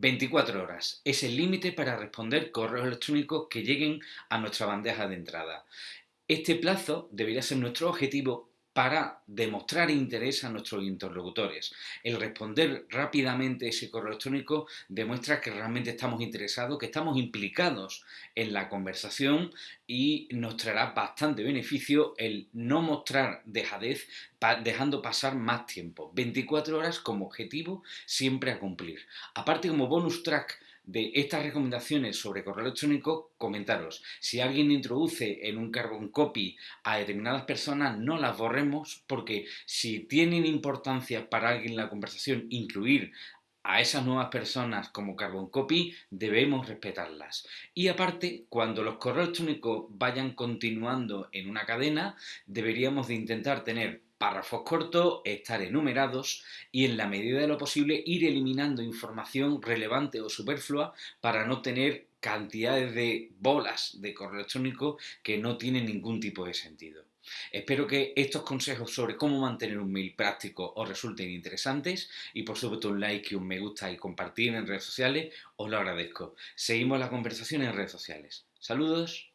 24 horas es el límite para responder correos electrónicos que lleguen a nuestra bandeja de entrada. Este plazo debería ser nuestro objetivo para demostrar interés a nuestros interlocutores. El responder rápidamente ese correo electrónico demuestra que realmente estamos interesados, que estamos implicados en la conversación y nos traerá bastante beneficio el no mostrar dejadez dejando pasar más tiempo. 24 horas como objetivo siempre a cumplir. Aparte como bonus track de estas recomendaciones sobre correo electrónico, comentaros. Si alguien introduce en un carbon copy a determinadas personas, no las borremos porque si tienen importancia para alguien en la conversación incluir a esas nuevas personas como carbon copy, debemos respetarlas. Y aparte, cuando los correos electrónicos vayan continuando en una cadena, deberíamos de intentar tener párrafos cortos, estar enumerados y en la medida de lo posible ir eliminando información relevante o superflua para no tener cantidades de bolas de correo electrónico que no tienen ningún tipo de sentido. Espero que estos consejos sobre cómo mantener un mail práctico os resulten interesantes y por supuesto un like y un me gusta y compartir en redes sociales os lo agradezco. Seguimos la conversación en redes sociales. Saludos.